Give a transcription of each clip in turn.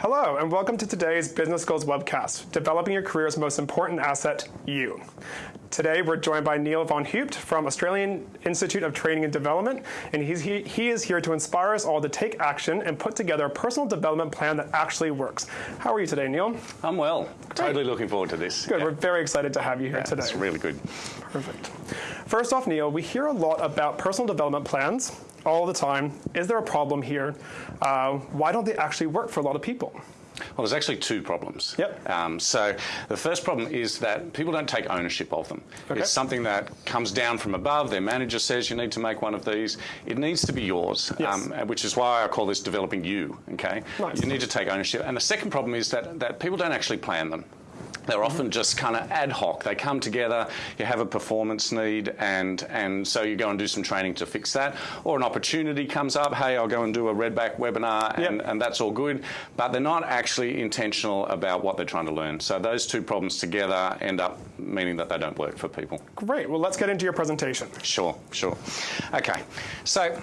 Hello, and welcome to today's Business Goals webcast, Developing Your Career's Most Important Asset, You. Today, we're joined by Neil Von Heupt from Australian Institute of Training and Development, and he's, he, he is here to inspire us all to take action and put together a personal development plan that actually works. How are you today, Neil? I'm well. Great. Totally looking forward to this. Good. Yeah. We're very excited to have you here yeah, today. It's really good. Perfect. First off, Neil, we hear a lot about personal development plans all the time. Is there a problem here? Uh, why don't they actually work for a lot of people? Well, there's actually two problems. Yep. Um, so the first problem is that people don't take ownership of them. Okay. It's something that comes down from above. Their manager says you need to make one of these. It needs to be yours, yes. um, which is why I call this developing you. Okay. Nice. You need to take ownership. And the second problem is that that people don't actually plan them. They're often just kind of ad hoc. They come together, you have a performance need, and, and so you go and do some training to fix that. Or an opportunity comes up, hey, I'll go and do a Redback webinar, and, yep. and that's all good. But they're not actually intentional about what they're trying to learn. So those two problems together end up meaning that they don't work for people. Great. Well, let's get into your presentation. Sure, sure. Okay. So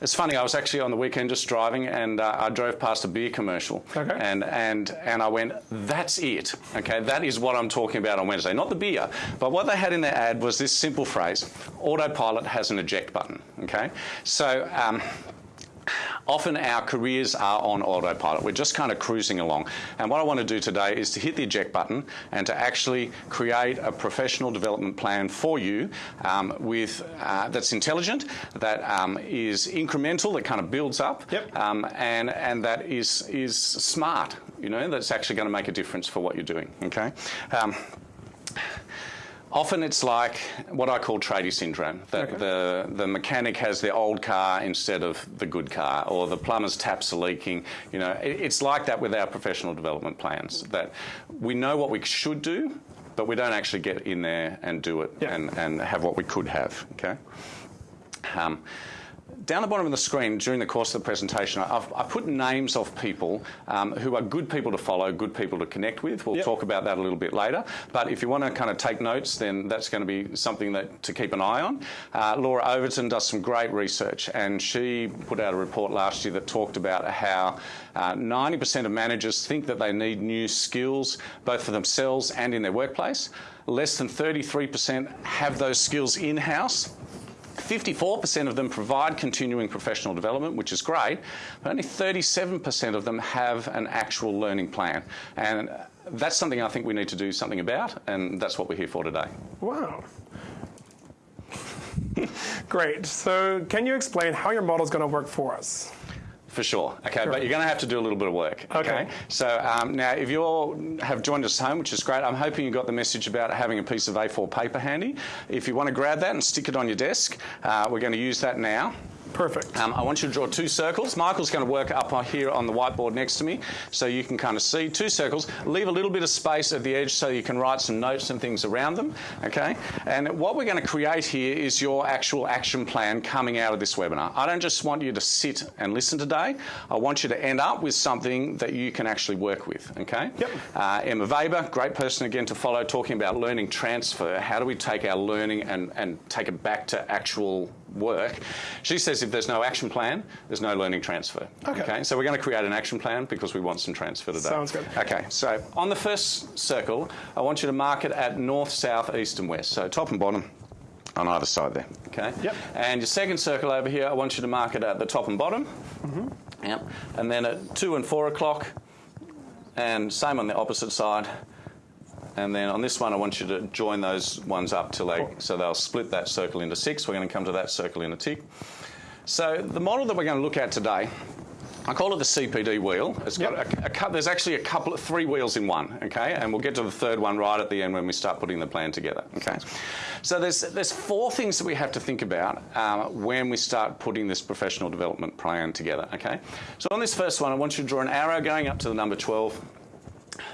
it's funny. I was actually on the weekend just driving, and uh, I drove past a beer commercial, okay. and and and I went, "That's it." Okay, that is what I'm talking about on Wednesday. Not the beer, but what they had in their ad was this simple phrase: "Autopilot has an eject button." Okay, so. Um, often our careers are on autopilot. We're just kind of cruising along. And what I want to do today is to hit the eject button and to actually create a professional development plan for you um, with uh, that's intelligent, that um, is incremental, that kind of builds up, yep. um, and and that is is smart. You know, that's actually going to make a difference for what you're doing. Okay. Often it's like what I call tradie syndrome, that okay. the, the mechanic has the old car instead of the good car, or the plumber's taps are leaking. You know, it, it's like that with our professional development plans, that we know what we should do, but we don't actually get in there and do it yeah. and, and have what we could have, okay? Um, down the bottom of the screen during the course of the presentation, I've, I've put names of people um, who are good people to follow, good people to connect with. We'll yep. talk about that a little bit later. But if you want to kind of take notes, then that's going to be something that to keep an eye on. Uh, Laura Overton does some great research, and she put out a report last year that talked about how 90% uh, of managers think that they need new skills, both for themselves and in their workplace. Less than 33% have those skills in-house. 54% of them provide continuing professional development, which is great, but only 37% of them have an actual learning plan. And that's something I think we need to do something about, and that's what we're here for today. Wow. Great. So, can you explain how your model is going to work for us? For sure. Okay, sure. but you're going to have to do a little bit of work. Okay. okay? So um, now, if you all have joined us home, which is great, I'm hoping you got the message about having a piece of A4 paper handy. If you want to grab that and stick it on your desk, uh, we're going to use that now. Perfect. Um, I want you to draw two circles. Michael's going to work up here on the whiteboard next to me so you can kind of see two circles. Leave a little bit of space at the edge so you can write some notes and things around them, okay? And what we're going to create here is your actual action plan coming out of this webinar. I don't just want you to sit and listen today. I want you to end up with something that you can actually work with, okay? Yep. Uh, Emma Weber, great person again to follow, talking about learning transfer. How do we take our learning and, and take it back to actual work. She says if there's no action plan, there's no learning transfer. Okay. okay. So we're going to create an action plan because we want some transfer today. Sounds good. Okay. So on the first circle, I want you to mark it at north, south, east, and west. So top and bottom on either side there. Okay. Yep. And your second circle over here, I want you to mark it at the top and bottom. Mm-hmm. Yep. And then at two and four o'clock, and same on the opposite side. And then on this one, I want you to join those ones up till they, so they'll split that circle into six. We're going to come to that circle in a tick. So the model that we're going to look at today, I call it the CPD wheel. It's got yep. a, a, there's actually a couple of three wheels in one, okay? And we'll get to the third one right at the end when we start putting the plan together, okay? So there's there's four things that we have to think about um, when we start putting this professional development plan together, okay? So on this first one, I want you to draw an arrow going up to the number 12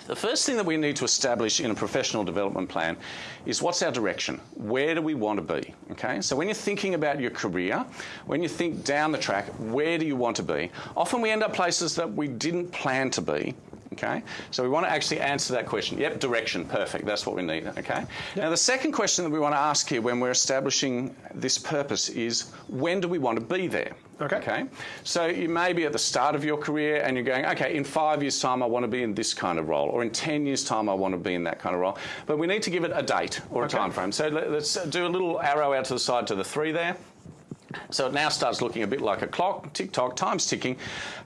the first thing that we need to establish in a professional development plan is what's our direction? Where do we want to be? Okay, so when you're thinking about your career, when you think down the track, where do you want to be? Often we end up places that we didn't plan to be. Okay, so we want to actually answer that question. Yep, direction, perfect. That's what we need. Okay. Now the second question that we want to ask here when we're establishing this purpose is when do we want to be there? Okay. Okay. So you may be at the start of your career and you're going, okay, in five years' time I want to be in this kind of role, or in ten years' time I want to be in that kind of role. But we need to give it a date or a Okay. time frame. So let- let's do a little arrow out to the side to the three there. So it now starts looking a bit like a clock, tick tock, time's ticking.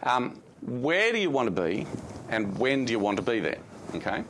Um, where do you want to be, and when do you want to be there? Okay.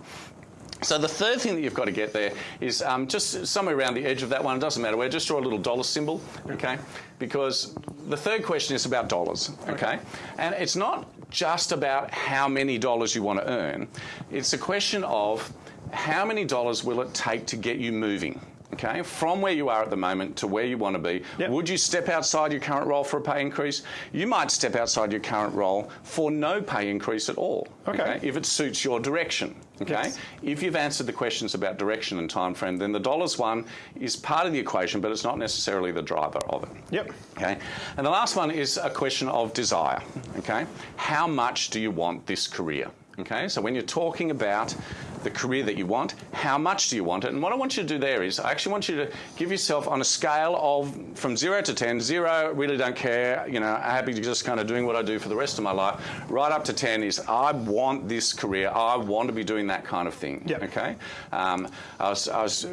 So the third thing that you've got to get there is um, just somewhere around the edge of that one. It doesn't matter where. Just draw a little dollar symbol, okay? Because the third question is about dollars, okay? And it's not just about how many dollars you want to earn. It's a question of how many dollars will it take to get you moving. Okay, from where you are at the moment to where you want to be, Yep. would you step outside your current role for a pay increase? You might step outside your current role for no pay increase at all. Okay. if it suits your direction. Okay, Yes. if you've answered the questions about direction and time frame, then the dollars one is part of the equation, but it's not necessarily the driver of it. Yep. Okay, and the last one is a question of desire. Okay, how much do you want this career? Okay, so when you're talking about the career that you want, how much do you want it? And what I want you to do there is, I actually want you to give yourself on a scale of from zero to ten. Zero, really don't care. You know, happy to just kind of doing what I do for the rest of my life. Right up to ten is, I want this career. I want to be doing that kind of thing. Yep. Okay. Um, I was, I was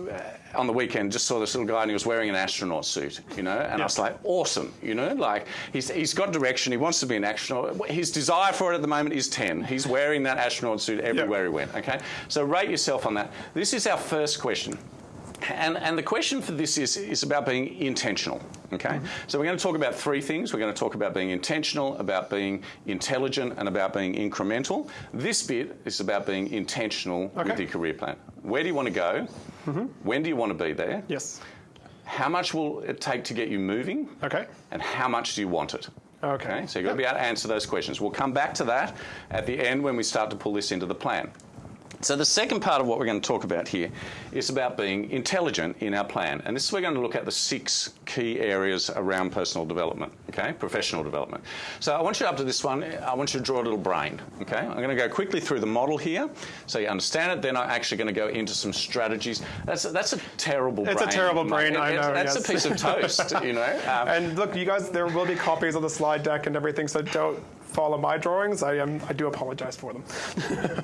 on the weekend just saw this little guy and he was wearing an astronaut suit. You know, and I was like, awesome. You know, like he's he's got direction. He wants to be an astronaut. His desire for it at the moment is ten. He's wearing that astronaut suit everywhere he went. Okay. So rate yourself on that. This is our first question. And, and the question for this is, is about being intentional. Okay? Mm-hmm. So we're going to talk about three things. We're going to talk about being intentional, about being intelligent, and about being incremental. This bit is about being intentional with your career plan. Where do you want to go? Mm-hmm. When do you want to be there? Yes. How much will it take to get you moving? Okay. And how much do you want it? Okay. So you've got to be able to answer those questions. We'll come back to that at the end when we start to pull this into the plan. So the second part of what we're going to talk about here is about being intelligent in our plan. And this is we're going to look at the six key areas around personal development, okay? Professional development. So I want you up to this one, I want you to draw a little brain, okay? I'm going to go quickly through the model here so you understand it. Then I'm actually going to go into some strategies. That's a, that's a terrible brain. It's a terrible brain, I know, That's yes. a piece of toast, you know? Um, And look, you guys, there will be copies of the slide deck and everything, so don't follow my drawings. I am, I do apologize for them.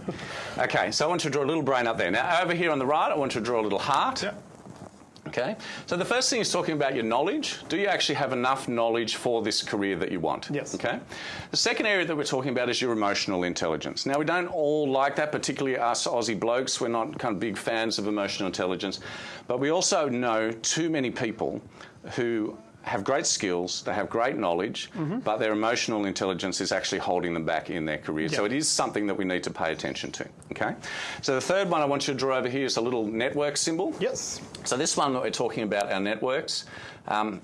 Okay, so I want you to draw a little brain up there. Now, over here on the right, I want you to draw a little heart. Yeah. Okay, so the first thing is talking about your knowledge. Do you actually have enough knowledge for this career that you want? Yes. Okay. The second area that we're talking about is your emotional intelligence. Now, we don't all like that, particularly us Aussie blokes. We're not kind of big fans of emotional intelligence, but we also know too many people who have great skills, they have great knowledge, but their emotional intelligence is actually holding them back in their career. So it is something that we need to pay attention to. Okay. So the third one I want you to draw over here is a little network symbol. Yes. So this one that we're talking about, our networks, um,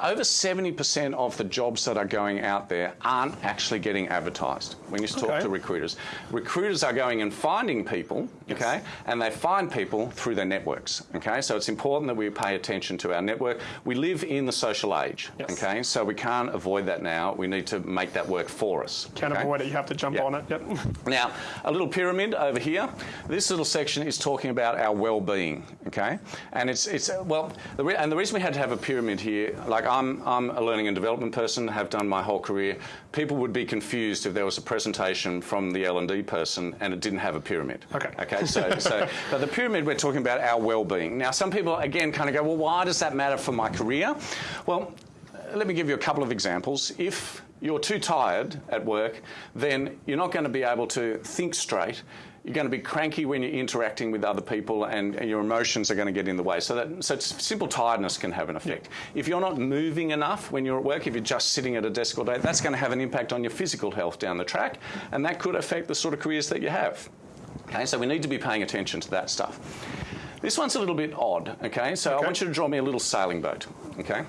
over 70% of the jobs that are going out there aren't actually getting advertised when you talk Okay. to recruiters. Recruiters are going and finding people, okay, and they find people through their networks, okay? So it's important that we pay attention to our network. We live in the social age, Yes. okay? So we can't avoid that now. We need to make that work for us. Can't okay? avoid it. You have to jump Yeah. on it. Yep. Now, a little pyramid over here. This little section is talking about our well-being. Okay, and it's it's well, the re- and the reason we had to have a pyramid here, like I'm I'm a learning and development person, have done my whole career. People would be confused if there was a presentation from the L and D person and it didn't have a pyramid. Okay. Okay. So so, but the pyramid we're talking about our well-being. Now, some people again kind of go, well, why does that matter for my career? Well, let me give you a couple of examples. If you're too tired at work, then you're not going to be able to think straight. You're going to be cranky when you're interacting with other people, and, and your emotions are going to get in the way. So, that, so simple tiredness can have an effect. If you're not moving enough when you're at work, if you're just sitting at a desk all day, that's going to have an impact on your physical health down the track, and that could affect the sort of careers that you have. Okay, so we need to be paying attention to that stuff. This one's a little bit odd. Okay, so I want you to draw me a little sailing boat. Okay.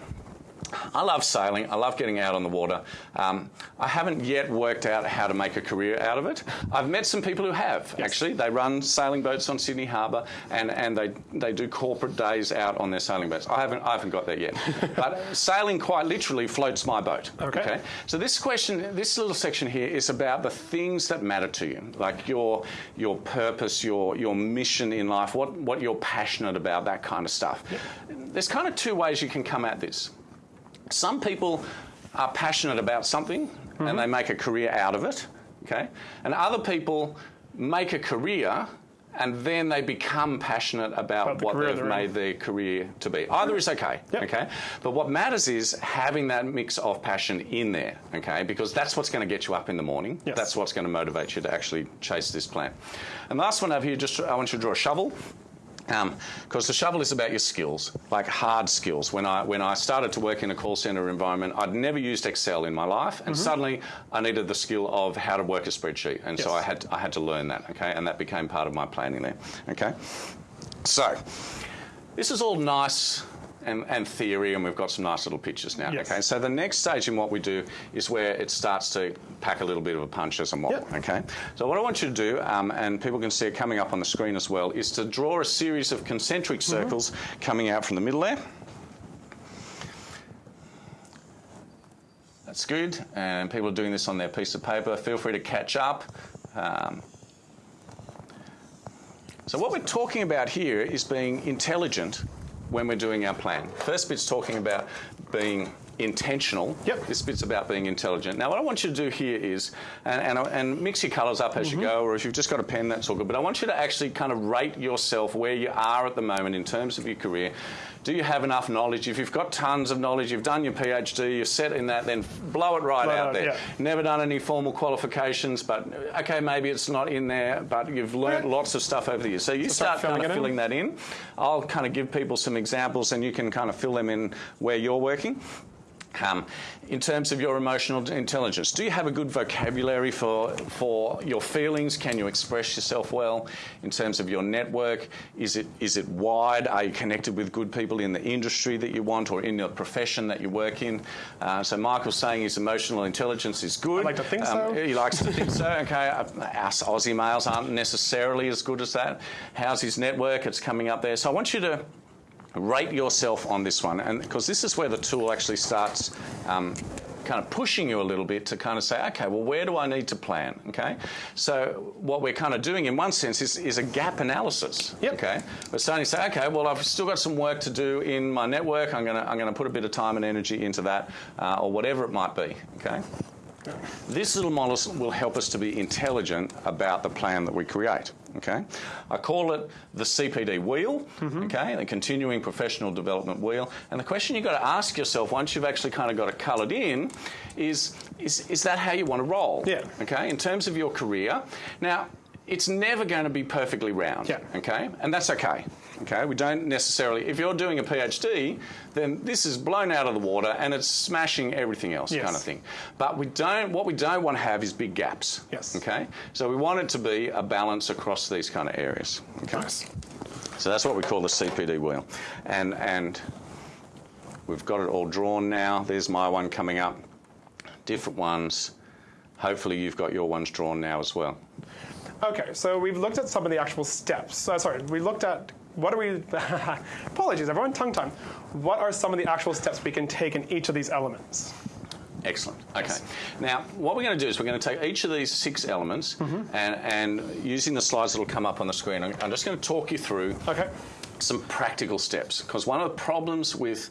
I love sailing. I love getting out on the water. Um, I haven't yet worked out how to make a career out of it. I've met some people who have, Yes. actually. They run sailing boats on Sydney Harbour and, and they, they do corporate days out on their sailing boats. I haven't, I haven't got there yet. but sailing quite literally floats my boat. Okay. So this question, this little section here is about the things that matter to you, like your, your purpose, your, your mission in life, what, what you're passionate about, that kind of stuff. There's kind of two ways you can come at this some people are passionate about something and mm-hmm. they make a career out of it, okay? And other people make a career and then they become passionate about, About the what they've they're in. made their career to be. Oh, Either is okay, Yep. okay? But what matters is having that mix of passion in there, okay? Because that's what's going to get you up in the morning. Yes. That's what's going to motivate you to actually chase this plan. And the last one over here, just I want you to draw a shovel. Um, because the shovel is about your skills, like hard skills. When I when I started to work in a call center environment, I'd never used Excel in my life, and mm-hmm. suddenly I needed the skill of how to work a spreadsheet, and so I had I had to learn that. Okay, and that became part of my planning there. Okay, so this is all nice. And, and theory, and we've got some nice little pictures now. Yes. Okay, so the next stage in what we do is where it starts to pack a little bit of a punch as a model. Yep. Okay, so what I want you to do, um, and people can see it coming up on the screen as well, is to draw a series of concentric circles coming out from the middle there. That's good, and people are doing this on their piece of paper. Feel free to catch up. Um, so what we're talking about here is being intelligent when we're doing our plan. First bit's talking about being intentional. Yep. This bit's about being intelligent. Now, what I want you to do here is, and, and, and mix your colours up as you mm-hmm. go, or if you've just got a pen, that's all good. But I want you to actually kind of rate yourself where you are at the moment in terms of your career. Do you have enough knowledge? If you've got tons of knowledge, you've done your PhD, you're set in that, then blow it right Blow out out, there. yeah. Never done any formal qualifications, but okay, maybe it's not in there, but you've learnt lots of stuff over the years. So you start start, kind of it in? filling that in. I'll kind of give people some examples and you can kind of fill them in where you're working. Um, in terms of your emotional intelligence, do you have a good vocabulary for for your feelings? Can you express yourself well? In terms of your network, is it is it wide? Are you connected with good people in the industry that you want or in the profession that you work in? Uh, so Michael's saying his emotional intelligence is good. I like to think Um, so. He likes to think so. Okay, Uh, us Aussie males aren't necessarily as good as that. How's his network? It's coming up there. So I want you to rate yourself on this one, and because this is where the tool actually starts. Um, kind of pushing you a little bit to kind of say, okay, well, where do I need to plan? Okay, so what we're kind of doing in one sense is, is a gap analysis. Yep. Okay, we're starting to say, okay, well, I've still got some work to do in my network. I'm gonna I'm gonna put a bit of time and energy into that, uh, or whatever it might be. Okay. This little model will help us to be intelligent about the plan that we create. Okay, I call it the CPD wheel. Mm-hmm. Okay, the continuing professional development wheel. And the question you've got to ask yourself once you've actually kind of got it coloured in is, is is that how you want to roll? Yeah. Okay, in terms of your career. Now, it's never going to be perfectly round. Yeah. Okay, and that's okay. Okay, we don't necessarily. If you're doing a PhD, then this is blown out of the water and it's smashing everything else, Yes. kind of thing. But we don't. What we don't want to have is big gaps. Yes. Okay, so we want it to be a balance across these kind of areas. Okay. Nice. So that's what we call the CPD wheel, and and we've got it all drawn now. There's my one coming up. Different ones. Hopefully, you've got your ones drawn now as well. Okay, so we've looked at some of the actual steps. Uh, sorry, we looked at what are we? apologies, everyone, tongue time. What are some of the actual steps we can take in each of these elements? Excellent. Okay. Now, what we're going to do is we're going to take each of these six elements mm-hmm. and, and using the slides that will come up on the screen, I'm, I'm just going to talk you through Okay. some practical steps. Because one of the problems with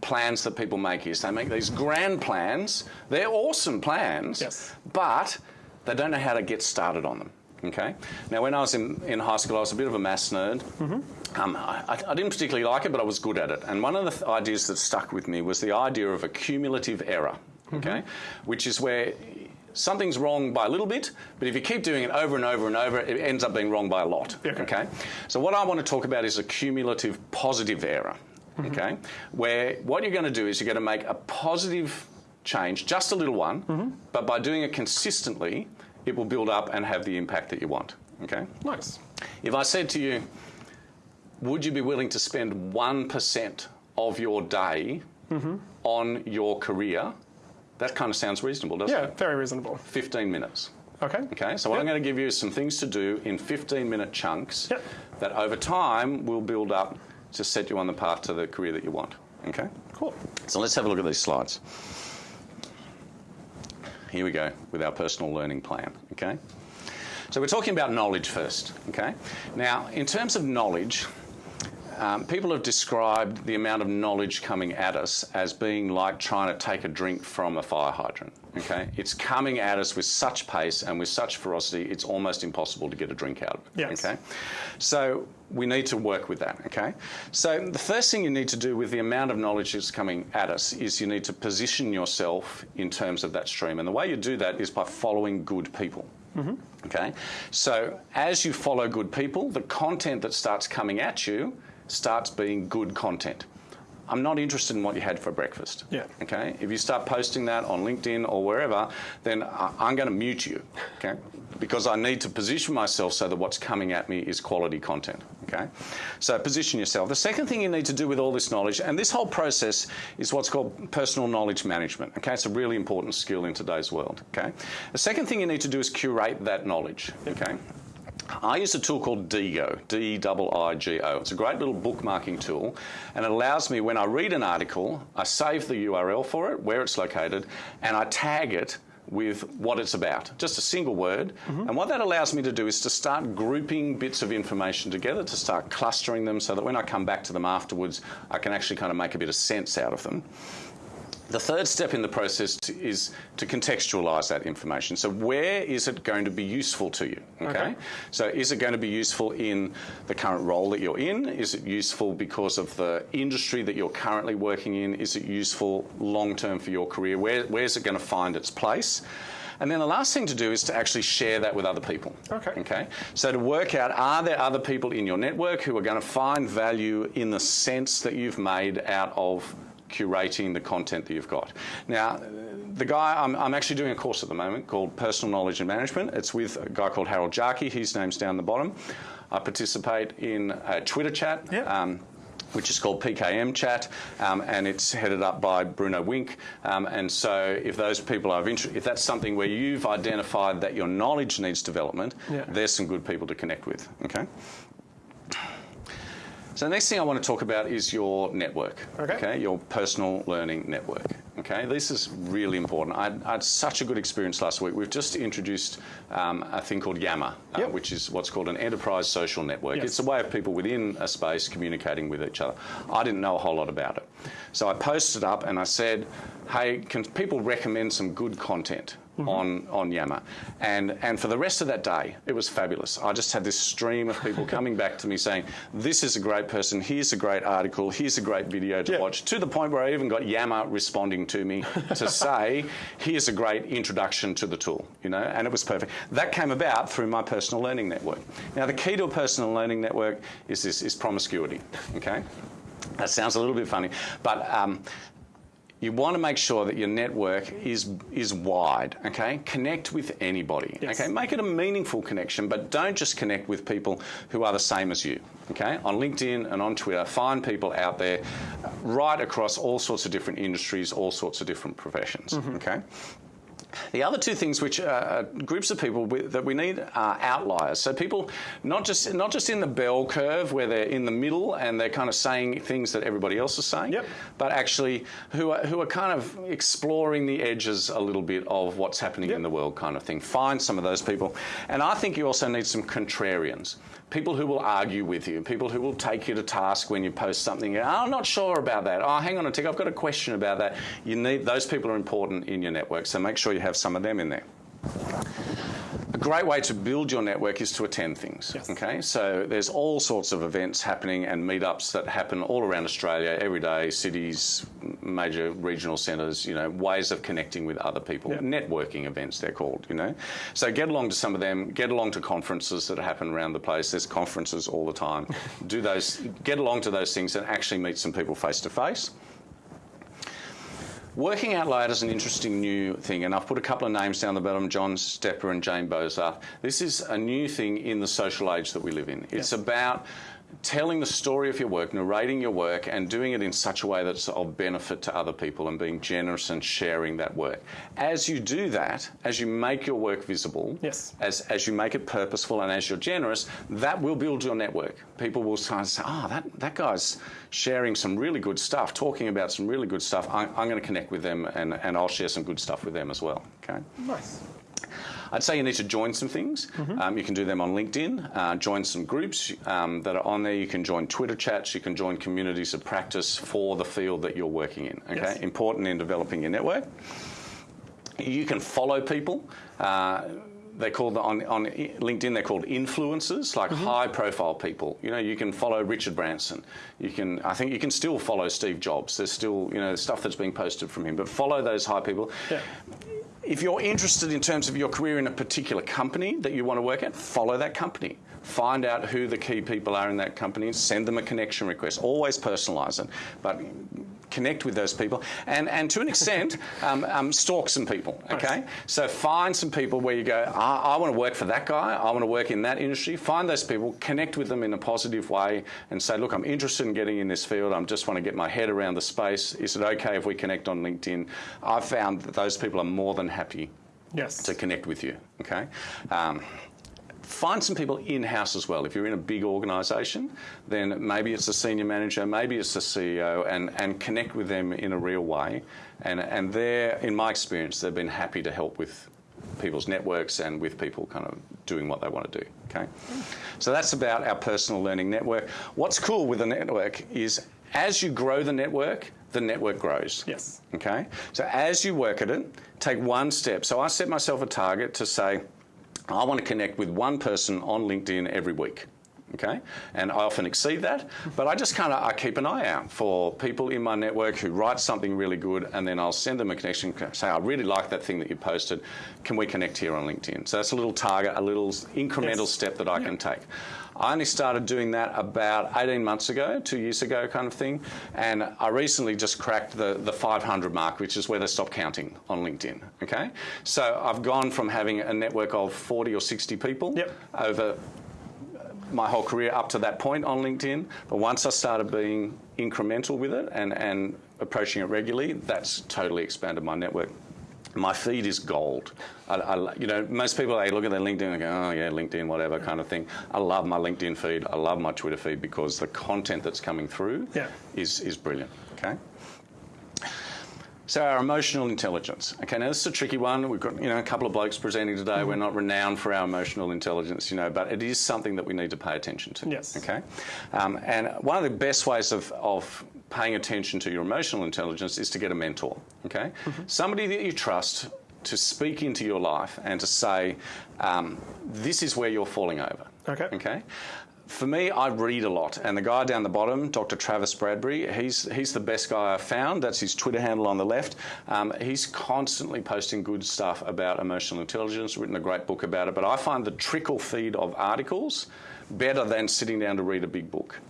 plans that people make is they make these grand plans. They're awesome plans, Yes. but they don't know how to get started on them. Okay. Now, when I was in, in high school, I was a bit of a maths nerd. Mm-hmm. Um, I, I didn't particularly like it, but I was good at it. And one of the th- ideas that stuck with me was the idea of a cumulative error. Mm-hmm. Okay, which is where something's wrong by a little bit, but if you keep doing it over and over and over, it ends up being wrong by a lot. Okay. okay? So what I want to talk about is a cumulative positive error. Mm-hmm. Okay, where what you're going to do is you're going to make a positive change, just a little one, but by doing it consistently, it will build up and have the impact that you want. Okay. Nice. If I said to you, would you be willing to spend 1% of your day mm-hmm. on your career, that kind of sounds reasonable, doesn't Yeah, it? Yeah, very reasonable. 15 minutes. Okay. Okay, so what Yep. I'm going to give you is some things to do in 15 minute chunks Yep. that over time will build up to set you on the path to the career that you want. Okay? Cool. So let's have a look at these slides. Here we go with our personal learning plan. Okay? So we're talking about knowledge first. Okay? Now, in terms of knowledge, um, people have described the amount of knowledge coming at us as being like trying to take a drink from a fire hydrant. Okay, it's coming at us with such pace and with such ferocity, it's almost impossible to get a drink out of it. Yes. Okay, so we need to work with that. Okay, so the first thing you need to do with the amount of knowledge that's coming at us is you need to position yourself in terms of that stream, and the way you do that is by following good people. Mm-hmm. Okay, so as you follow good people, the content that starts coming at you starts being good content. I'm not interested in what you had for breakfast. Yeah. Okay. If you start posting that on LinkedIn or wherever, then I'm going to mute you. Okay. Because I need to position myself so that what's coming at me is quality content. Okay. So position yourself. The second thing you need to do with all this knowledge, and this whole process is what's called personal knowledge management. Okay. It's a really important skill in today's world. Okay. The second thing you need to do is curate that knowledge. Okay. I use a tool called Diigo, D-I-I-G-O. It's a great little bookmarking tool, and it allows me, when I read an article, I save the URL for it, where it's located, and I tag it with what it's about, just a single word. Mm-hmm. And what that allows me to do is to start grouping bits of information together, to start clustering them so that when I come back to them afterwards, I can actually kind of make a bit of sense out of them. The third step in the process to, is to contextualise that information. So, where is it going to be useful to you? Okay? Okay. So, is it going to be useful in the current role that you're in? Is it useful because of the industry that you're currently working in? Is it useful long term for your career? Where, where's it going to find its place? And then the last thing to do is to actually share that with other people. Okay. Okay. So to work out are there other people in your network who are going to find value in the sense that you've made out of curating the content that you've got. Now, the guy, I'm, I'm actually doing a course at the moment called Personal Knowledge and Management. It's with a guy called Harold Jarche. His name's down the bottom. I participate in a Twitter chat. Yeah. Um, which is called PKM Chat, um, and it's headed up by Bruno Winck. Um, and so, if those people are of interest, if that's something where you've identified that your knowledge needs development, Yeah. there's some good people to connect with. Okay. So the next thing I want to talk about is your network. Okay. your personal learning network. Okay, this is really important. I, I had such a good experience last week. We've just introduced um, a thing called Yammer, uh, which is what's called an enterprise social network. Yes. It's a way of people within a space communicating with each other. I didn't know a whole lot about it, so I posted up and I said, "Hey, can people recommend some good content?" On, on Yammer. And, and for the rest of that day, it was fabulous. I just had this stream of people coming back to me saying, This is a great person, here's a great article, here's a great video to Yeah. watch, to the point where I even got Yammer responding to me to say, Here's a great introduction to the tool, you know, and it was perfect. That came about through my personal learning network. Now, the key to a personal learning network is this is promiscuity, okay? That sounds a little bit funny, but um, you want to make sure that your network is is wide. Okay, connect with anybody. Yes. Okay, make it a meaningful connection, but don't just connect with people who are the same as you. Okay, on LinkedIn and on Twitter, find people out there, right across all sorts of different industries, all sorts of different professions. Mm-hmm. Okay. The other two things, which are groups of people that we need, are outliers. So people, not just not just in the bell curve where they're in the middle and they're kind of saying things that everybody else is saying, Yep. but actually who are, who are kind of exploring the edges a little bit of what's happening Yep. in the world, kind of thing. Find some of those people, and I think you also need some contrarians. People who will argue with you, people who will take you to task when you post something. "Oh, I'm not sure about that. Oh, hang on a tick, I've got a question about that. You need those people are important in your network, so make sure you have some of them in there. A great way to build your network is to attend things. Yes. Okay, so there's all sorts of events happening and meetups that happen all around Australia every day. Cities, major regional centres. You know, ways of connecting with other people. Yeah. Networking events, they're called. You know, so get along to some of them. Get along to conferences that happen around the place. There's conferences all the time. Do those. Get along to those things and actually meet some people face to face. Working out loud is an interesting new thing, and I've put a couple of names down the bottom John Stepper and Jane Bozarth. This is a new thing in the social age that we live in. It's about telling the story of your work, narrating your work, and doing it in such a way that's of benefit to other people and being generous and sharing that work. As you do that, as you make your work visible, yes. as, as you make it purposeful and as you're generous, that will build your network. People will start to say, oh, that, that guy's sharing some really good stuff, talking about some really good stuff. I, I'm going to connect with them and, and I'll share some good stuff with them as well. Okay? Nice. I'd say you need to join some things. Mm-hmm. Um, you can do them on LinkedIn, uh, join some groups um, that are on there. You can join Twitter chats, you can join communities of practice for the field that you're working in. Okay, yes. important in developing your network. You can follow people. Uh, they're called on, on LinkedIn. They're called influencers, like mm-hmm. high-profile people. You know, you can follow Richard Branson. You can, I think, you can still follow Steve Jobs. There's still, you know, stuff that's being posted from him. But follow those high people. Yeah if you're interested in terms of your career in a particular company that you want to work at, follow that company. Find out who the key people are in that company, and send them a connection request. Always personalise it, but connect with those people, and, and to an extent, um, um, stalk some people, okay? So find some people where you go, I, I want to work for that guy, I want to work in that industry. Find those people, connect with them in a positive way, and say, look, I'm interested in getting in this field, I just want to get my head around the space. Is it okay if we connect on LinkedIn? I've found that those people are more than happy yes. to connect with you, okay? Um, find some people in house as well. If you're in a big organisation, then maybe it's a senior manager, maybe it's the CEO, and, and connect with them in a real way. And, and they're, in my experience, they've been happy to help with people's networks and with people kind of doing what they want to do. Okay, so that's about our personal learning network. What's cool with the network is as you grow the network, the network grows. Yes. Okay, so as you work at it, take one step. So I set myself a target to say I want to connect with one person on LinkedIn every week. Okay, and I often exceed that, but I just kind of I keep an eye out for people in my network who write something really good, and then I'll send them a connection. Say, I really like that thing that you posted. Can we connect here on LinkedIn? So that's a little target, a little incremental yes. step that I yeah. can take. I only started doing that about 18 months ago, two years ago, kind of thing. And I recently just cracked the, the 500 mark, which is where they stop counting on LinkedIn. Okay? So I've gone from having a network of 40 or 60 people yep. over my whole career up to that point on LinkedIn. But once I started being incremental with it and, and approaching it regularly, that's totally expanded my network my feed is gold. I, I, you know, most people they look at their LinkedIn and go, oh yeah, LinkedIn, whatever kind of thing. I love my LinkedIn feed. I love my Twitter feed because the content that's coming through yeah. is is brilliant. Okay. So our emotional intelligence. Okay, now this is a tricky one. We've got you know a couple of blokes presenting today. Mm-hmm. We're not renowned for our emotional intelligence, you know, but it is something that we need to pay attention to. Yes. Okay. Um, and one of the best ways of, of paying attention to your emotional intelligence is to get a mentor. Okay, mm-hmm. somebody that you trust to speak into your life and to say, um, this is where you're falling over. Okay. Okay for me, I read a lot, and the guy down the bottom, Dr. Travis Bradberry, he's he's the best guy I've found. That's his Twitter handle on the left. Um, he's constantly posting good stuff about emotional intelligence. Written a great book about it. But I find the trickle feed of articles better than sitting down to read a big book.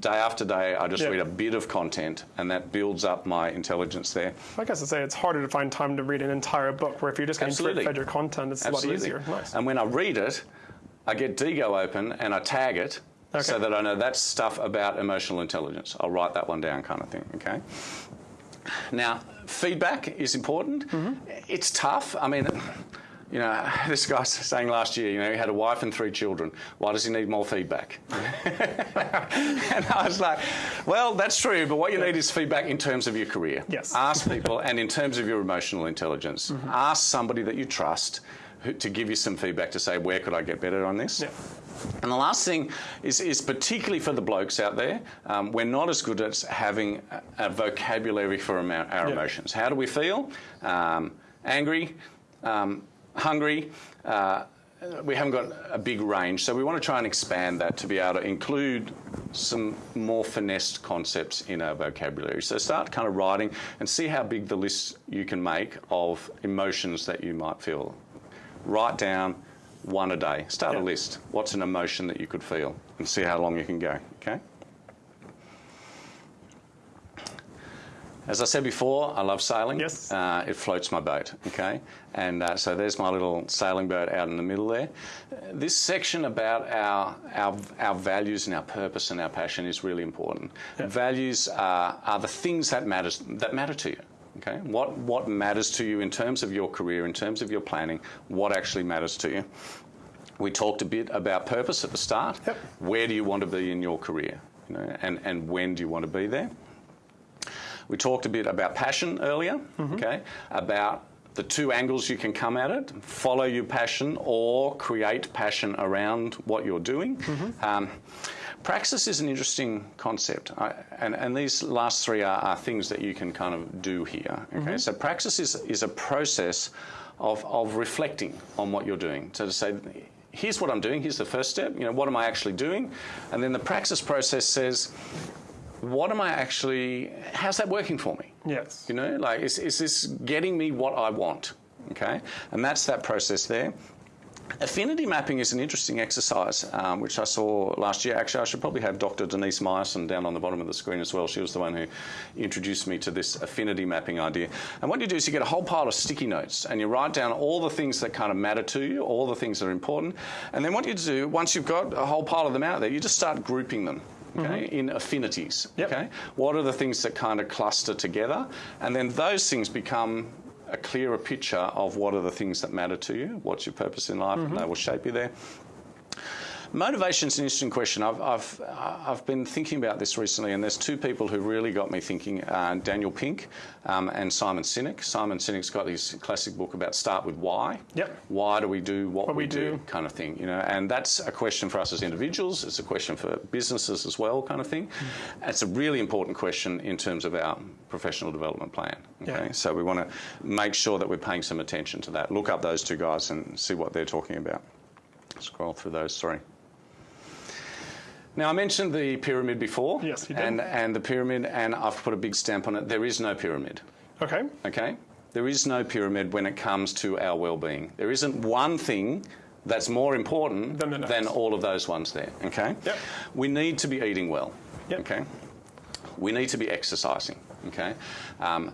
Day after day, I just read a bit of content, and that builds up my intelligence there. I guess to say it's harder to find time to read an entire book. Where if you're just getting fed your content, it's Absolutely. a lot easier. Nice. And when I read it I get Diigo open and I tag it okay. so that I know that's stuff about emotional intelligence. I'll write that one down, kind of thing. Okay. Now, feedback is important. Mm-hmm. It's tough. I mean. You know, this guy saying last year, you know, he had a wife and three children. Why does he need more feedback? and I was like, well, that's true, but what you need is feedback in terms of your career. Yes. Ask people, and in terms of your emotional intelligence, mm-hmm. ask somebody that you trust to give you some feedback to say where could I get better on this. Yeah. And the last thing is, is particularly for the blokes out there, um, we're not as good at having a, a vocabulary for our yeah. emotions. How do we feel? Um, angry, um, hungry. Uh, we haven't got a big range, so we want to try and expand that to be able to include some more finessed concepts in our vocabulary. So start kind of writing and see how big the list you can make of emotions that you might feel write down one a day. Start a list. What's an emotion that you could feel and see how long you can go, okay? As I said before, I love sailing. Yes. Uh, it floats my boat, okay? And uh, so there's my little sailing boat out in the middle there. This section about our, our, our values and our purpose and our passion is really important. Values are, are the things that, matters, that matter to you. Okay, what what matters to you in terms of your career, in terms of your planning, what actually matters to you? We talked a bit about purpose at the start. Yep. Where do you want to be in your career? You know, and, and when do you want to be there? We talked a bit about passion earlier, mm-hmm. okay, about the two angles you can come at it follow your passion or create passion around what you're doing. Mm-hmm. Um, praxis is an interesting concept, I, and, and these last three are, are things that you can kind of do here. Okay, mm-hmm. so praxis is, is a process of, of reflecting on what you're doing. So to say, here's what I'm doing, here's the first step, you know, what am I actually doing? And then the praxis process says, what am I actually, how's that working for me? Yes. You know, like, is, is this getting me what I want? Okay? And that's that process there. Affinity mapping is an interesting exercise, um, which I saw last year. Actually, I should probably have Dr. Denise Meyerson down on the bottom of the screen as well. She was the one who introduced me to this affinity mapping idea. And what you do is you get a whole pile of sticky notes and you write down all the things that kind of matter to you, all the things that are important. And then what you do, once you've got a whole pile of them out there, you just start grouping them. Okay, mm-hmm. in affinities. Yep. Okay, what are the things that kind of cluster together, and then those things become a clearer picture of what are the things that matter to you, what's your purpose in life, and mm-hmm. they will shape you there. Motivation is an interesting question. I've, I've, I've been thinking about this recently, and there's two people who really got me thinking uh, Daniel Pink um, and Simon Sinek. Simon Sinek's got his classic book about Start with Why. Yep. Why do we do what, What we, we do, do. kind of thing, you know, and that's a question for us as individuals. It's a question for businesses as well, kind of thing. Mm. It's a really important question in terms of our professional development plan. Okay, Yeah. so we want to make sure that we're paying some attention to that. Look up those two guys and see what they're talking about. Scroll through those. Sorry. Now, I mentioned the pyramid before. Yes, you did. And, and the pyramid, and I've put a big stamp on it. There is no pyramid. Okay. Okay? There is no pyramid when it comes to our well-being. There isn't one thing that's more important Than next. all of those ones there. Okay? Yep. We need to be eating well. Yep. Okay? We need to be exercising. Okay? Um,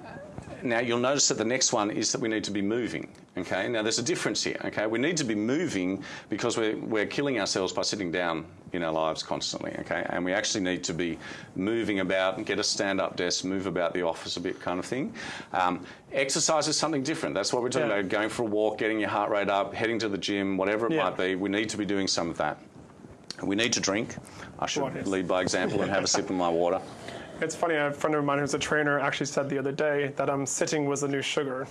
now you'll notice that the next one is that we need to be moving. Okay. Now there's a difference here. Okay. We need to be moving because we're, we're killing ourselves by sitting down in our lives constantly. Okay. And we actually need to be moving about and get a stand-up desk, move about the office a bit, kind of thing. Um, exercise is something different. That's what we're talking Yeah. about. Going for a walk, getting your heart rate up, heading to the gym, whatever it Yeah. might be. We need to be doing some of that. We need to drink. I should lead by example and have a sip of my water. It's funny, a friend of mine who's a trainer actually said the other day that um, sitting was the new sugar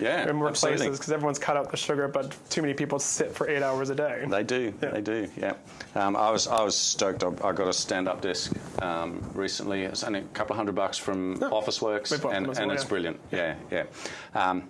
Yeah, in more absolutely. places because everyone's cut out the sugar, but too many people sit for eight hours a day. They do. Yeah. They do. Yeah. Um, I was I was stoked. I, I got a stand-up desk um, recently. It's only a couple of hundred bucks from Officeworks, we bought and, and well, it's yeah. brilliant. Yeah, yeah. Um,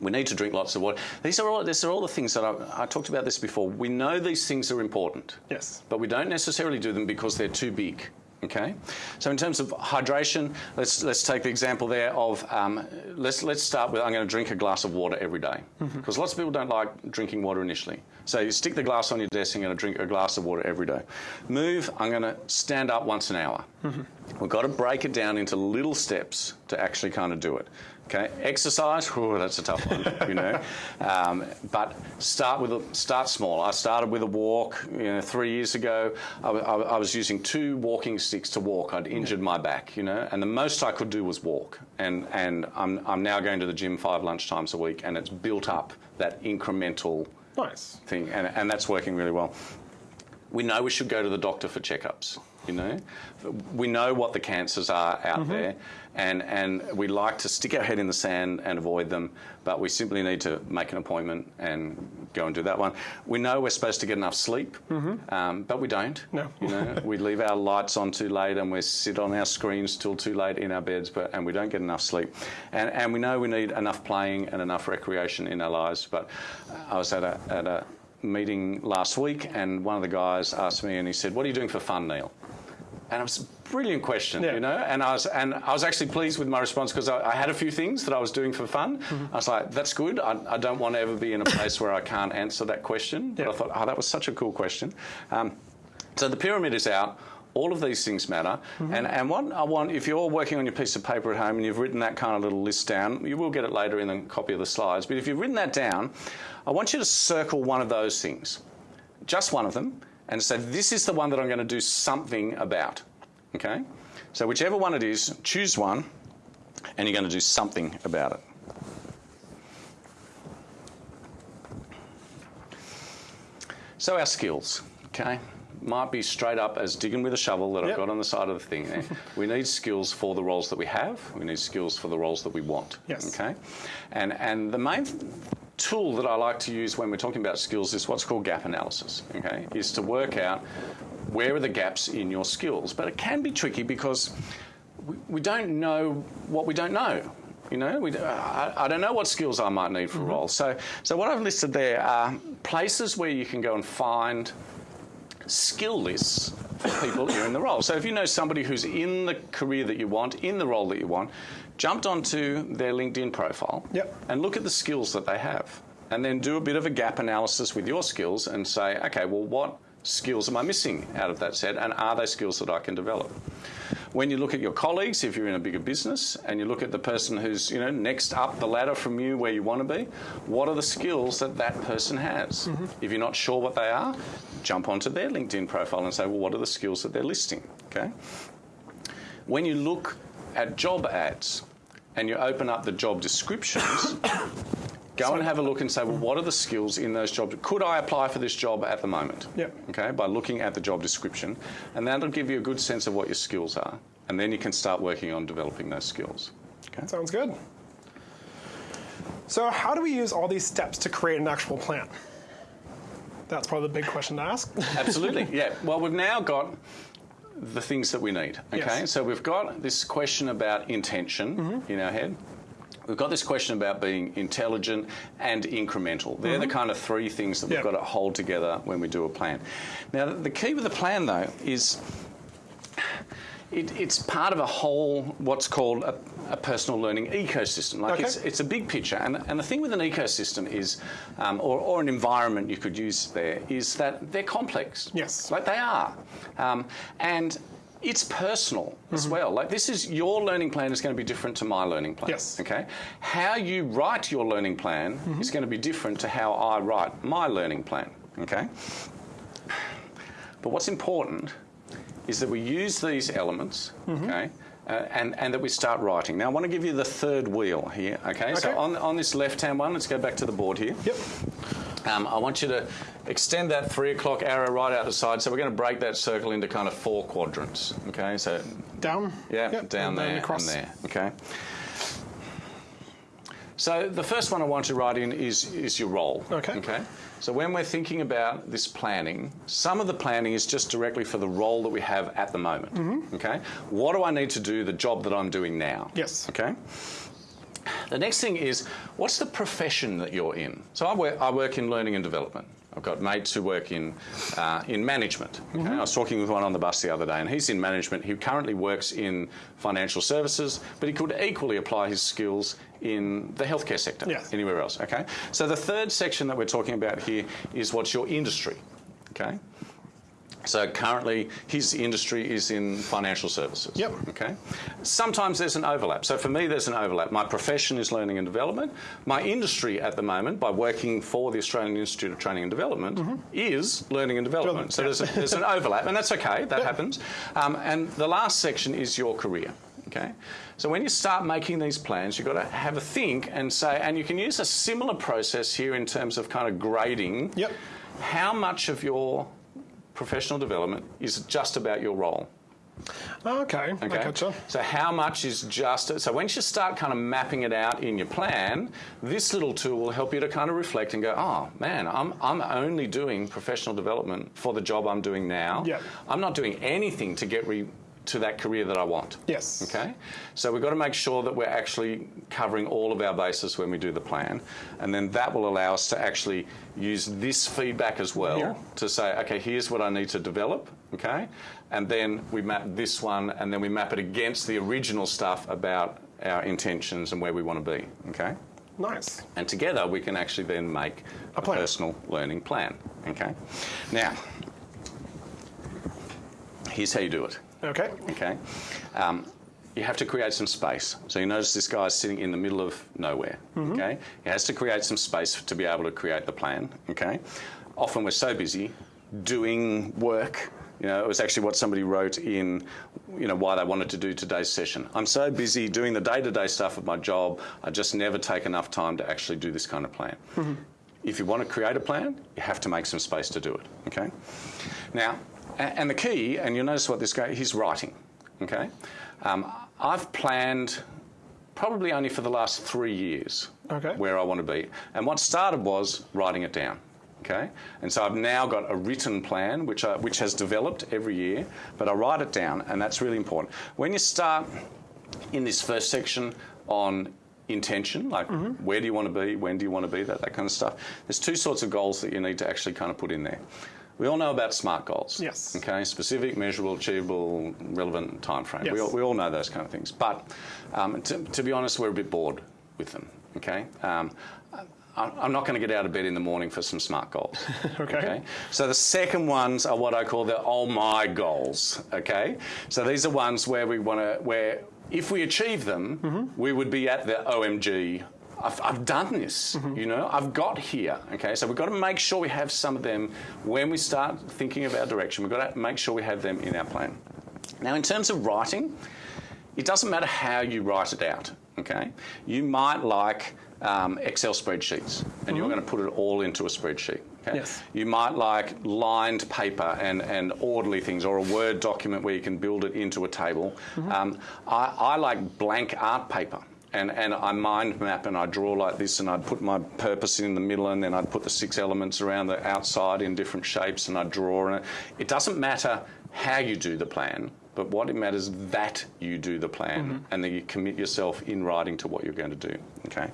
we need to drink lots of water. These are all. These are all the things that I, I talked about this before. We know these things are important. Yes. But we don't necessarily do them because they're too big. Okay, so in terms of hydration, let's let's take the example there of um, let's let's start with I'm going to drink a glass of water every day because lots of people don't like drinking water initially. So you stick the glass on your desk. I'm going to drink a glass of water every day. Move. I'm going to stand up once an hour. We've got to break it down into little steps to actually kind of do it. Okay, exercise. Oh, that's a tough one, you know. Um, but start with a, start small. I started with a walk. You know, three years ago, I, I I was using two walking sticks to walk. I'd injured my back, you know, and the most I could do was walk. And and I'm I'm now going to the gym five lunchtimes a week, and it's built up that incremental Nice. thing, and, and that's working really well. We know we should go to the doctor for checkups. You know, we know what the cancers are out there, and and we like to stick our head in the sand and avoid them, but we simply need to make an appointment and go and do that one. We know we're supposed to get enough sleep, um, but we don't. No. you know, we leave our lights on too late and we sit on our screens till too late in our beds, but and we don't get enough sleep. And and we know we need enough playing and enough recreation in our lives. But I was at a at a meeting last week, and one of the guys asked me, and he said, "What are you doing for fun, Neil?" And it was a brilliant question, Yeah. you know. And I was and I was actually pleased with my response because I, I had a few things that I was doing for fun. Mm-hmm. I was like, "That's good. I, I don't want to ever be in a place where I can't answer that question." But I thought, "Oh, that was such a cool question." Um, so the pyramid is out. All of these things matter. And, and what I want, if you're working on your piece of paper at home and you've written that kind of little list down, you will get it later in the copy of the slides, but if you've written that down, I want you to circle one of those things, just one of them, and say, this is the one that I'm going to do something about. Okay? So whichever one it is, choose one, and you're going to do something about it. So our skills, okay, might be straight up as digging with a shovel that I've got on the side of the thing there. Eh, we need skills for the roles that we have. We need skills for the roles that we want. Yes. Okay, and and the main tool that I like to use when we're talking about skills is what's called gap analysis. Okay, is to work out where are the gaps in your skills. But it can be tricky because we, we don't know what we don't know. You know, we, I, I don't know what skills I might need for a mm-hmm. role. So, so what I've listed there are places where you can go and find skill lists for people who are in the role. So if you know somebody who's in the career that you want, in the role that you want, jumped onto their LinkedIn profile Yep. and look at the skills that they have. And then do a bit of a gap analysis with your skills and say, okay, well, what skills am I missing out of that set? And are they skills that I can develop? When you look at your colleagues, if you're in a bigger business, and you look at the person who's you know next up the ladder from you where you want to be, what are the skills that that person has? Mm-hmm. If you're not sure what they are, jump onto their LinkedIn profile and say, well, what are the skills that they're listing? Okay. When you look at job ads and you open up the job descriptions, go and have a look and say, well, what are the skills in those jobs? Could I apply for this job at the moment? Yep. Okay, by looking at the job description, and that'll give you a good sense of what your skills are, and then you can start working on developing those skills. Okay. Sounds good. So, how do we use all these steps to create an actual plan? That's probably the big question to ask. Absolutely, yeah. Well, we've now got the things that we need. Okay, Yes. so we've got this question about intention mm-hmm. in our head. We've got this question about being intelligent and incremental. They're the kind of three things that we've Yep. got to hold together when we do a plan. Now, the key with the plan, though, is it, it's part of a whole, what's called a, a personal learning ecosystem. Like Okay. it's, it's a big picture. And, and the thing with an ecosystem is, um, or, or an environment you could use there, is that they're complex. Yes. Like they are. Um, and it's personal Mm-hmm. as well. Like this is your learning plan is going to be different to my learning plan. Yes. Okay. How you write your learning plan Mm-hmm. is going to be different to how I write my learning plan. Okay. But what's important is that we use these elements, Mm-hmm. okay, uh, and, and that we start writing. Now, I want to give you the third wheel here, okay? So on, on this left-hand one, let's go back to the board here. Yep. Um, I want you to extend that three o'clock arrow right out the side. So we're going to break that circle into kind of four quadrants, okay? So, Down. yeah, Yep, down there across. and there, okay? So the first one I want to write in is, is your role. Okay. Okay. So when we're thinking about this planning, some of the planning is just directly for the role that we have at the moment. Mm-hmm. Okay. What do I need to do the job that I'm doing now? Yes. Okay. The next thing is what's the profession that you're in? So I work, I work in learning and development. I've got mates who work in uh, in management. Okay? I was talking with one on the bus the other day, and he's in management. He currently works in financial services, but he could equally apply his skills in the healthcare sector, Yes. anywhere else. Okay. So the third section that we're talking about here is what's your industry. Okay. So currently, his industry is in financial services. Yep. Okay. Sometimes there's an overlap. So for me, there's an overlap. My profession is learning and development. My industry at the moment, by working for the Australian Institute of Training and Development, is learning and development. So there's, a, there's an overlap, and that's okay. That happens. Um, and the last section is your career. Okay. So when you start making these plans, you've got to have a think and say, and you can use a similar process here in terms of kind of grading. Yep. How much of your professional development is just about your role. Okay. I Okay. gotcha. So how much is just so once you start kind of mapping it out in your plan, this little tool will help you to kind of reflect and go, oh man, I'm I'm only doing professional development for the job I'm doing now. Yeah. I'm not doing anything to get re- to that career that I want. Yes. Okay. So we've got to make sure that we're actually covering all of our bases when we do the plan, and then that will allow us to actually use this feedback as well Here. to say, okay, here's what I need to develop. Okay. And then we map this one, and then we map it against the original stuff about our intentions and where we want to be. Okay. Nice. And together we can actually then make a, plan. personal learning plan. Okay. Now, Here's how you do it. Okay. Okay. Um, you have to create some space. So you notice this guy is sitting in the middle of nowhere. Okay. He has to create some space to be able to create the plan. Okay. Often we're so busy doing work. You know, it was actually what somebody wrote in, you know, why they wanted to do today's session. I'm so busy doing the day-to-day stuff of my job, I just never take enough time to actually do this kind of plan. If you want to create a plan, you have to make some space to do it. Okay. Now, and the key, and you'll notice what this guy, he's writing. Okay. Um, I've planned probably only for the last three years Okay. where I want to be. And what started was writing it down. Okay, and so I've now got a written plan which I, which has developed every year, but I write it down, and that's really important. When you start in this first section on intention, like where do you want to be, when do you want to be, that that kind of stuff. There's two sorts of goals that you need to actually kind of put in there. We all know about SMART goals. Yes. Okay, specific, measurable, achievable, relevant time frame. We, Yes. all, we all know those kind of things. But um, to, to be honest, we're a bit bored with them. Okay. Um, I'm not going to get out of bed in the morning for some SMART goals. Okay. So the second ones are what I call the oh my goals. Okay. So these are ones where we want to where if we achieve them, Mm-hmm. we would be at the OMG. I've, I've done this, Mm-hmm. you know, I've got here. Okay, so we've got to make sure we have some of them when we start thinking of our direction. We've got to make sure we have them in our plan. Now, in terms of writing, it doesn't matter how you write it out. Okay, you might like um, Excel spreadsheets, and you're going to put it all into a spreadsheet. Okay? Yes. You might like lined paper and, and orderly things, or a Word document where you can build it into a table. Um, I, I like blank art paper. And, and I mind map and I draw like this, and I'd put my purpose in the middle, and then I'd put the six elements around the outside in different shapes, and I'd draw. And it, it doesn't matter how you do the plan, but what it matters that you do the plan, mm-hmm. and that you commit yourself in writing to what you're going to do. Okay.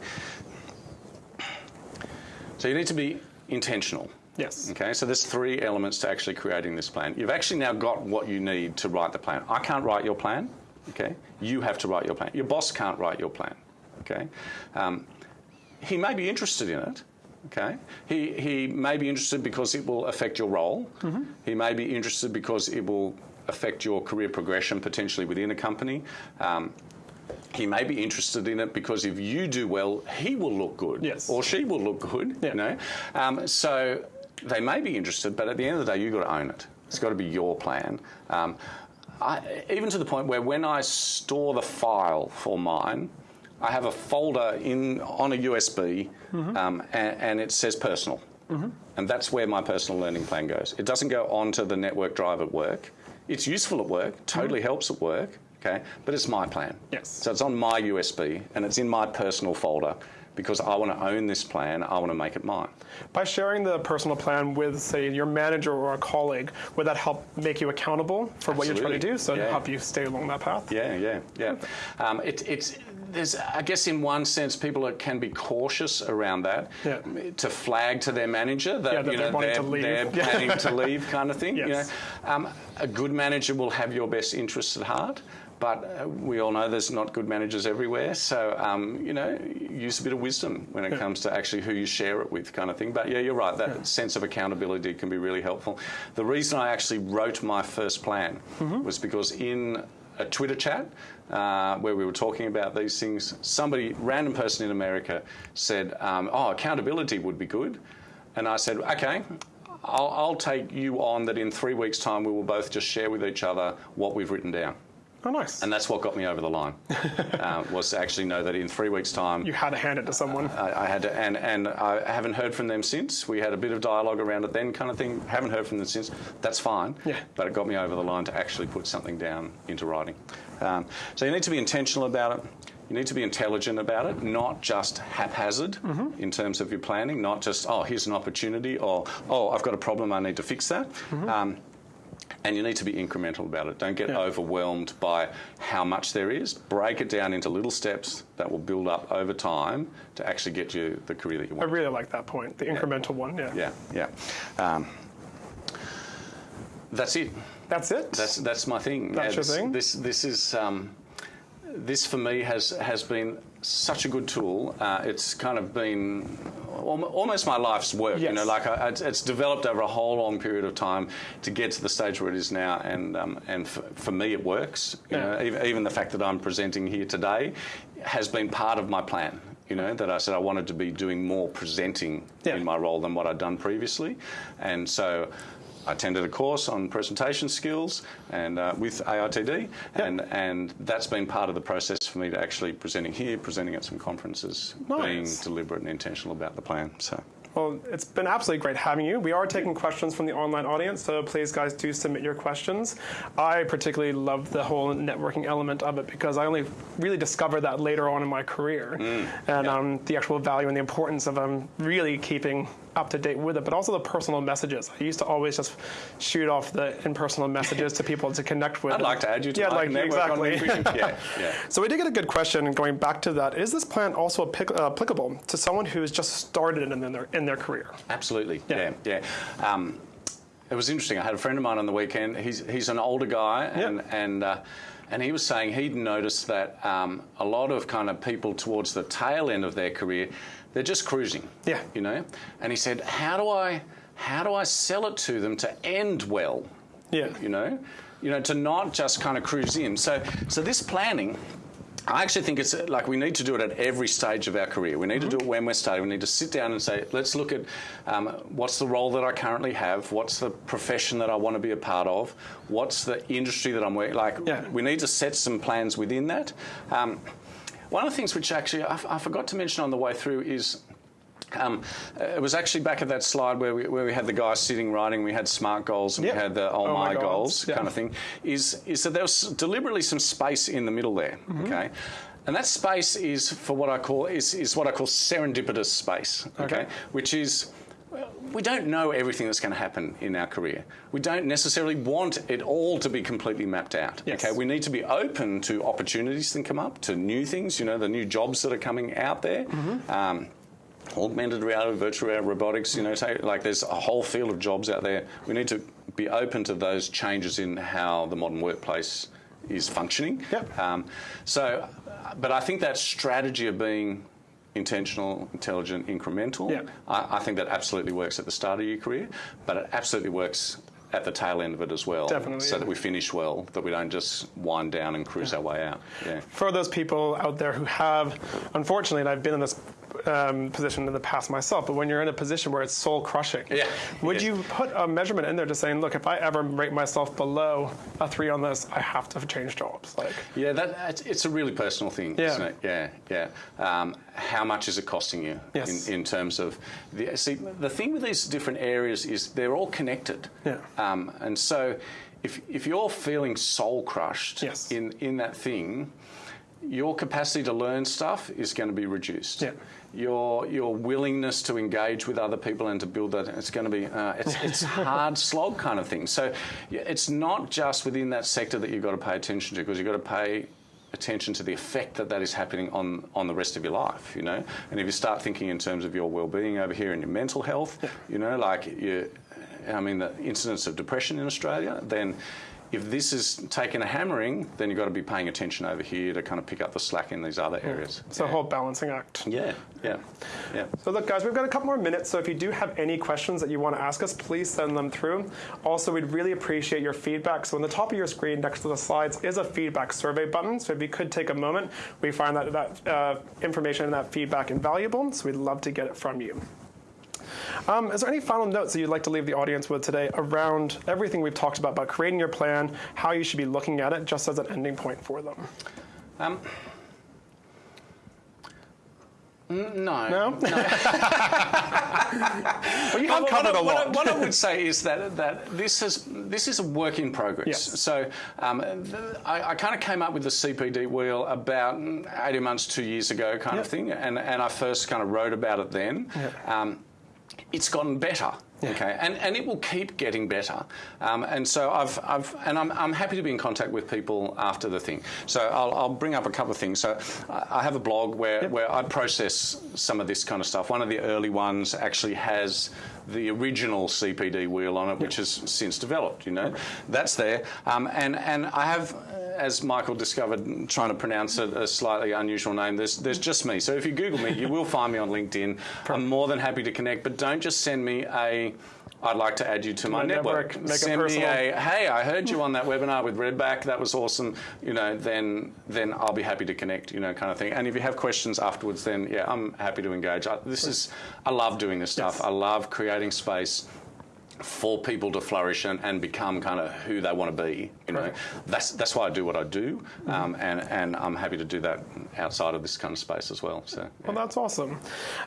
So you need to be intentional. Yes. Okay, so there's three elements to actually creating this plan. You've actually now got what you need to write the plan. I can't write your plan. Okay, you have to write your plan. Your boss can't write your plan. Okay, um, he may be interested in it. Okay, he he may be interested because it will affect your role. He may be interested because it will affect your career progression potentially within a company. Um, he may be interested in it because if you do well, he will look good, Yes. or she will look good. Yeah. You know, um, so they may be interested, but at the end of the day, you've got to own it. It's got to be your plan. Um, I, even to the point where when I store the file for mine, I have a folder in on a USB, mm-hmm. um, and, and it says personal, mm-hmm. and that's where my personal learning plan goes. It doesn't go onto the network drive at work. It's useful at work, totally mm-hmm. helps at work, okay, but it's my plan. Yes. So it's on my USB and it's in my personal folder because I want to own this plan. I want to make it mine. By sharing the personal plan with, say, your manager or a colleague, would that help make you accountable for what you're trying to do? So to Yeah. help you stay along that path? Yeah, yeah, yeah. Um, it, it's there's, I guess, in one sense, people are, can be cautious around that Yeah. to flag to their manager that, Yeah, that you they're know they're, to leave. they're Yeah. planning to leave, kind of thing. You Yes. know, um, a good manager will have your best interests at heart. But uh, we all know there's not good managers everywhere, so um, you know, use a bit of wisdom when it comes to actually who you share it with, kind of thing. But yeah, you're right. That sense of accountability can be really helpful. The reason I actually wrote my first plan Mm-hmm. was because in a Twitter chat uh, where we were talking about these things, somebody, random person in America, said, um, "Oh, accountability would be good," and I said, "Okay." I'll, I'll take you on that in three weeks' time we will both just share with each other what we've written down. Oh, nice. And that's what got me over the line, uh, was to actually know that in three weeks' time, you had to hand it to someone. I, I had to, and, and I haven't heard from them since. We had a bit of dialogue around it then, kind of thing. Haven't heard from them since. That's fine. Yeah. But it got me over the line to actually put something down into writing. Um, so you need to be intentional about it. You need to be intelligent about it, not just haphazard Mm-hmm. in terms of your planning, not just, oh, here's an opportunity, or, oh, I've got a problem, I need to fix that. Mm-hmm. Um, and you need to be incremental about it. Don't get Yeah. overwhelmed by how much there is. Break it down into little steps that will build up over time to actually get you the career that you want. I really like that point, the incremental one. Yeah. Yeah, yeah. Um, that's it. That's it. That's that's my thing. That's your this, thing? This this is. Um, this for me has has been such a good tool. Uh, it's kind of been almost my life's work. Yes. You know, like I, it's, it's, developed over a whole long period of time to get to the stage where it is now, and um, and for, for, me it works. You yeah. know, even, even the fact that I'm presenting here today has been part of my plan you know, that I said I wanted to be doing more presenting yeah. in my role than what I'd done previously. And so I attended a course on presentation skills and uh, with AITD, yep. and and that's been part of the process for me to actually presenting here, presenting at some conferences, nice. being deliberate and intentional about the plan. So. Well, it's been absolutely great having you. We are taking questions from the online audience, so please, guys, do submit your questions. I particularly love the whole networking element of it because I only really discovered that later on in my career, mm. and yeah. um, the actual value and the importance of um, really keeping up to date with it, but also the personal messages. I used to always just shoot off the impersonal messages to people to connect with. I'd like to add you to yeah, my like, exactly. yeah, yeah. So we did get a good question going back to that. Is this plan also uh, applicable to someone who's just started in their in their career? Absolutely. Yeah, yeah. yeah. Um, it was interesting. I had a friend of mine on the weekend. He's he's an older guy, and yep. and. Uh, and he was saying he'd noticed that um, a lot of kind of people towards the tail end of their career they're just cruising. Yeah. You know? And he said, how do I how do I sell it to them to end well? Yeah. You know? You know, to not just kind of cruise in. So so this planning I actually think it's like we need to do it at every stage of our career. We need mm-hmm. to do it when we're starting. We need to sit down and say, let's look at um, what's the role that I currently have, what's the profession that I want to be a part of, what's the industry that I'm working. Like, yeah. we need to set some plans within that. Um, one of the things which actually I, I forgot to mention on the way through is um, it was actually back at that slide where we, where we had the guy sitting writing, we had SMART goals and yep. we had the oh, oh my, goals, goals yep. kind of thing. Is is that there was deliberately some space in the middle there, mm-hmm. okay? And that space is for what I call is, is what I call serendipitous space, okay? okay. Which is we don't know everything that's going to happen in our career. We don't necessarily want it all to be completely mapped out. Yes. Okay, we need to be open to opportunities that come up, to new things. You know, the new jobs that are coming out there. Mm-hmm. Um, augmented reality, virtual reality, robotics. You know, like there's a whole field of jobs out there. We need to be open to those changes in how the modern workplace is functioning. Yep. Um, so, but I think that strategy of being intentional, intelligent, incremental. Yeah. I, I, think that absolutely works at the start of your career, but it absolutely works at the tail end of it as well. Definitely. So yeah. that we finish well, that we don't just wind down and cruise yeah. our way out. Yeah. For those people out there who have, unfortunately, and I've been in this um, position in the past myself, but when you're in a position where it's soul crushing, yeah. would you put a measurement in there to saying, look, if I ever rate myself below a three on this, I have to change jobs? Like, yeah, that it's a really personal thing, isn't it? Yeah, yeah. Um, how much is it costing you yes. in, in terms of the see the thing with these different areas is they're all connected. Yeah. Um, and so if if you're feeling soul crushed yes. in in that thing, your capacity to learn stuff is going to be reduced. Yeah your your willingness to engage with other people and to build that it's going to be uh, it's it's hard slog kind of thing. So it's not just within that sector that you've got to pay attention to because you've got to pay attention to the effect that that is happening on on the rest of your life. You know, and if you start thinking in terms of your well-being over here and your mental health, yeah. you know, like you, I mean, the incidence of depression in Australia, then if this is taking a hammering, then you've got to be paying attention over here to kind of pick up the slack in these other areas. It's yeah. a whole balancing act. Yeah, yeah, yeah. So look, guys, we've got a couple more minutes. So if you do have any questions that you want to ask us, please send them through. Also, we'd really appreciate your feedback. So on the top of your screen, next to the slides, is a feedback survey button. So if you could take a moment, we find that that uh, information and that feedback invaluable. So we'd love to get it from you. Um, is there any final notes that you'd like to leave the audience with today around everything we've talked about, about creating your plan, how you should be looking at it, just as an ending point for them? Um, no. No? no. well, you have covered what, a lot. What I, what I, would say is that, that this, is, this is a work in progress. Yes. So um, I, I kind of came up with the CPD wheel about 18 months, two years ago kind yep. of thing, and, and I first kind of wrote about it then. Yep. Um, it's gotten better. Okay, and and it will keep getting better. Um, and so I've I've and I'm, I'm happy to be in contact with people after the thing. So I'll, I'll bring up a couple of things. So I have a blog where Yep. where I process some of this kind of stuff. One of the early ones actually has the original CPD wheel on it, which has since developed. You know, that's there. Um, and and I have, uh, as Michael discovered, trying to pronounce a, a slightly unusual name. There's there's just me. So if you Google me, you will find me on LinkedIn. I'm more than happy to connect, but don't just send me a. I'd like to add you to my, My network, network. Send me a hey, I heard you on that webinar with Redback. That was awesome. You know, then then I'll be happy to connect. You know, kind of thing. And if you have questions afterwards, then yeah, I'm happy to engage. I, this is I love doing this stuff. Yes. I love creating space for people to flourish and, and become kind of who they want to be. You know, that's that's why I do what I do, um, and and I'm happy to do that outside of this kind of space as well. So. Well, that's awesome.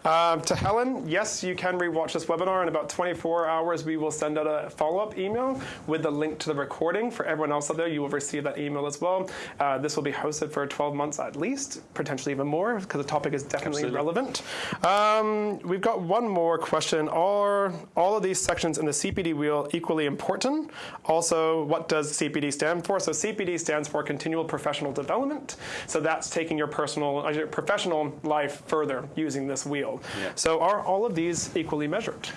Um, to Helen, yes, you can rewatch this webinar. In about 24 hours, we will send out a follow up email with the link to the recording. For everyone else out there, you will receive that email as well. Uh, this will be hosted for 12 months at least, potentially even more, because the topic is definitely Absolutely. relevant. Um, we've got one more question. Are all of these sections in the CPD wheel equally important? Also, what does CPD stand for? So, CPD stands for Continual Professional Development. So, that's taking your personal, uh, your professional life further using this wheel. Yeah. So, are all of these equally measured?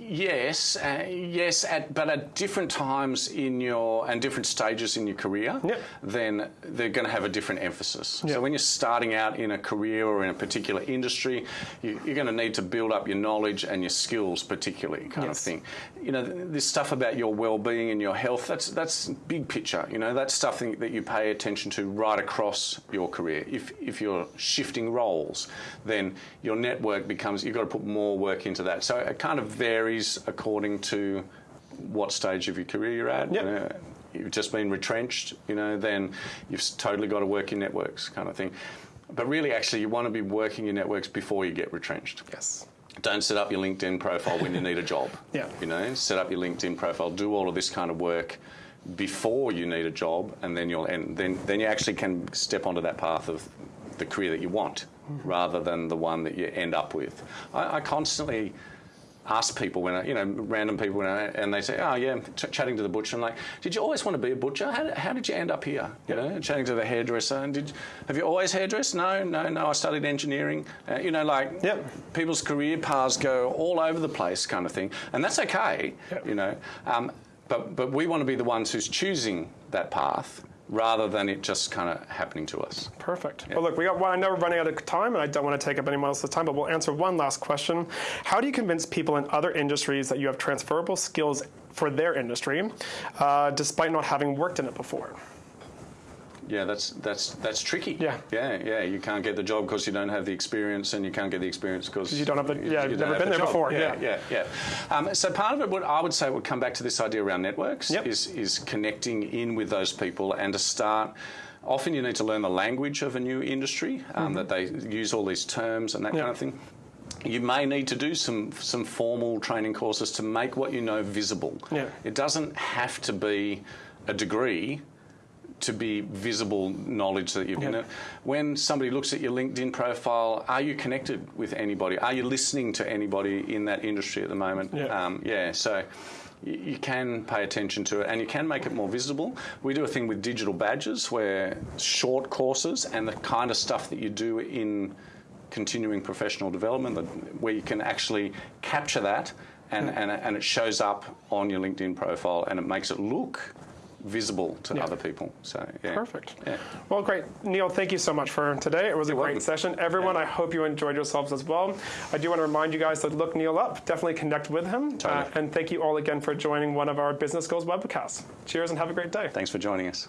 Yes, uh, yes, at, but at different times in your and different stages in your career, Yep. then they're going to have a different emphasis. Yep. So when you're starting out in a career or in a particular industry, you, you're going to need to build up your knowledge and your skills, particularly kind Yes. of thing. You know, th- this stuff about your well-being and your health. That's that's big picture. You know, that's stuff that that you pay attention to right across your career. If if you're shifting roles, then your network becomes. You've got to put more work into that. So it kind of varies according to what stage of your career you're at. Yep. You know, you've just been retrenched, you know, then you've totally got to work your networks, kind of thing. But really, actually, you want to be working your networks before you get retrenched. Yes. Don't set up your LinkedIn profile when you need a job. Yeah. You know, set up your LinkedIn profile. Do all of this kind of work before you need a job, and then you'll and then then you actually can step onto that path of the career that you want, mm-hmm. rather than the one that you end up with. I, I constantly ask people when I, you know, random people when I, and they say, "Oh yeah," chatting to the butcher. I'm like, "Did you always want to be a butcher? How did, how did you end up here?" You know, chatting to the hairdresser. And did have you always hairdressed? No, no, no. I studied engineering. Uh, you know, like Yep. people's career paths go all over the place, kind of thing, and that's okay. Yep. You know, um, but but we want to be the ones who's choosing that path rather than it just kind of happening to us. Perfect. Well, look, we got. Well, I know we're running out of time, and I don't want to take up anyone else's time, but we'll answer one last question. How do you convince people in other industries that you have transferable skills for their industry, uh, despite not having worked in it before? Yeah, that's that's that's tricky. Yeah. yeah, yeah. You can't get the job because you don't have the experience, and you can't get the experience because you don't have the- yeah, you've never been there before, Yeah, yeah. yeah, yeah. Um, so part of it, would, I would say, would come back to this idea around networks. Yep. Is is connecting in with those people and to start. Often you need to learn the language of a new industry um, that they use all these terms and that Mm-hmm. Yeah. kind of thing. You may need to do some some formal training courses to make what you know visible. Yeah. It doesn't have to be a degree to be visible knowledge that you've Yeah. been When somebody looks at your LinkedIn profile, are you connected with anybody? Are you listening to anybody in that industry at the moment? Yeah. Um, yeah so you can pay attention to it and you can make it more visible. We do a thing with digital badges where short courses and the kind of stuff that you do in continuing professional development where you can actually capture that and, and, and it shows up on your LinkedIn profile and it makes it look visible to Yeah. other people. So yeah. Perfect. Yeah. Well, great. Neil, thank you so much for today. It was a You're great welcome. session. Everyone, I hope you enjoyed yourselves as well. I do want to remind you guys to look Neil up, definitely connect with him. Uh, and thank you all again for joining one of our Business Goals webcasts. Cheers and have a great day. Thanks for joining us.